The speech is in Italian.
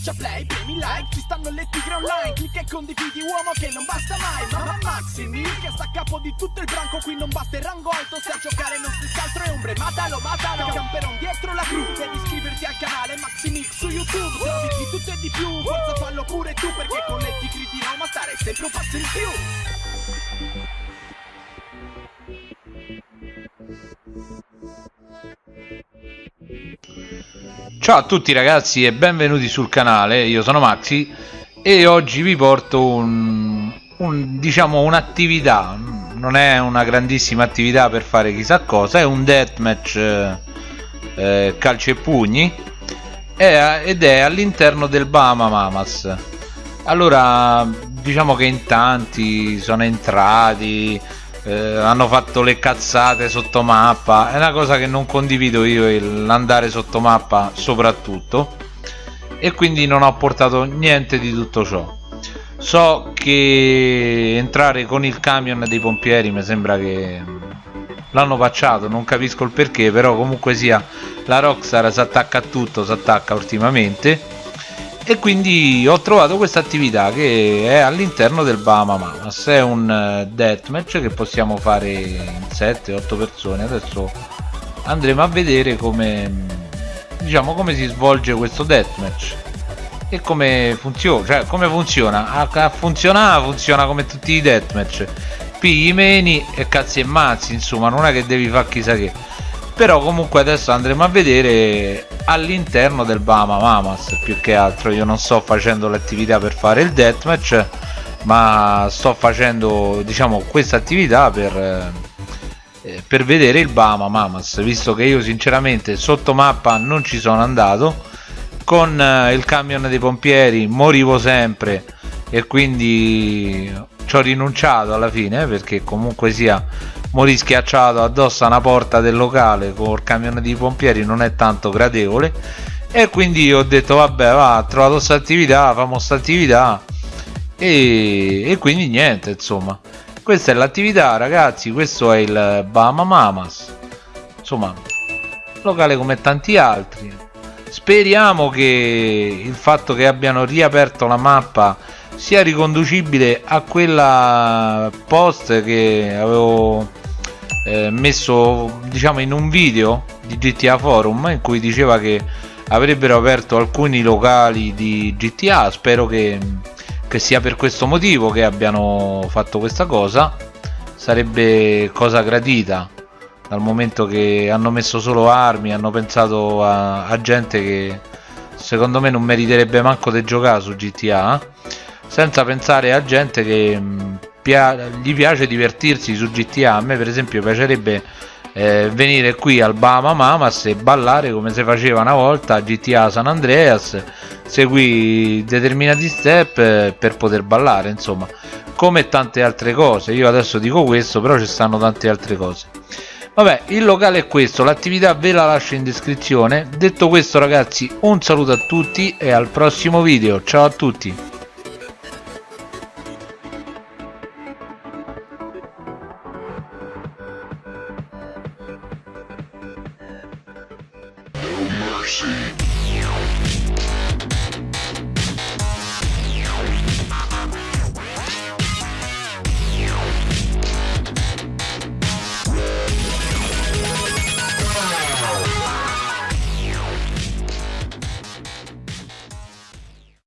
Schiaccia play, premi like, ci stanno le tigre online Clicca e condividi uomo che non basta mai Mamma Maximi che sta a capo di tutto il branco Qui non basta il rango alto, se a giocare non si altro è ombre Matalo, matalo, camperon dietro la cru Devi iscriverti al canale Maximix su YouTube Trovi di tutto e di più, forza fallo pure tu Perché con le tigri di Roma stare sempre un passo in più Ciao a tutti ragazzi e benvenuti sul canale, io sono Maxi e oggi vi porto un, un diciamo un'attività, non è una grandissima attività per fare chissà cosa, è un deathmatch eh, eh calci e pugni è, ed è all'interno del Bahama Mamas. Allora diciamo che in tanti sono entrati eh, hanno fatto le cazzate sotto mappa. È una cosa che non condivido io l'andare sotto mappa soprattutto. E quindi non ho portato niente di tutto ciò. So che entrare con il camion dei pompieri mi sembra che l'hanno pacciato non capisco il perché però comunque sia la Rockstar si attacca a tutto si attacca ultimamente e quindi ho trovato questa attività che è all'interno del Bahama Mamas. È un eh, deathmatch che possiamo fare in 7-8 persone. Adesso andremo a vedere come diciamo come si svolge questo deathmatch e come funziona cioè come funziona. A, a funzionare funziona come tutti i deathmatch. Pigli meni e cazzi e mazzi insomma non è che devi fare chissà che però comunque adesso andremo a vedere all'interno del Bahama Mamas più che altro. Io non sto facendo l'attività per fare il deathmatch ma sto facendo diciamo questa attività per, eh, per vedere il Bahama Mamas. Visto che io sinceramente sotto mappa non ci sono andato. Con eh, il camion dei pompieri morivo sempre e quindi ci ho rinunciato alla fine perché comunque sia morì schiacciato addosso a una porta del locale col camion di pompieri non è tanto gradevole. E quindi ho detto vabbè va trovato questa attività famo questa attività. E, e quindi niente insomma. Questa è l'attività ragazzi questo è il Bahama Mamas. Insomma locale come tanti altri. Speriamo che il fatto che abbiano riaperto la mappa sia riconducibile a quella post che avevo eh, messo diciamo in un video di GTA Forum in cui diceva che avrebbero aperto alcuni locali di GTA spero che, che sia per questo motivo che abbiano fatto questa cosa. Sarebbe cosa gradita dal momento che hanno messo solo armi hanno pensato a, a gente che secondo me non meriterebbe manco di giocare su GTA senza pensare a gente che pia gli piace divertirsi su GTA a. Me per esempio piacerebbe eh, venire qui al Bahama Mamas e ballare come si faceva una volta a GTA San Andreas segui determinati step eh, per poter ballare insomma come tante altre cose. Io adesso dico questo però ci stanno tante altre cose. Vabbè il locale è questo l'attività ve la lascio in descrizione. Detto questo ragazzi un saluto a tutti e al prossimo video. Ciao a tutti mercy.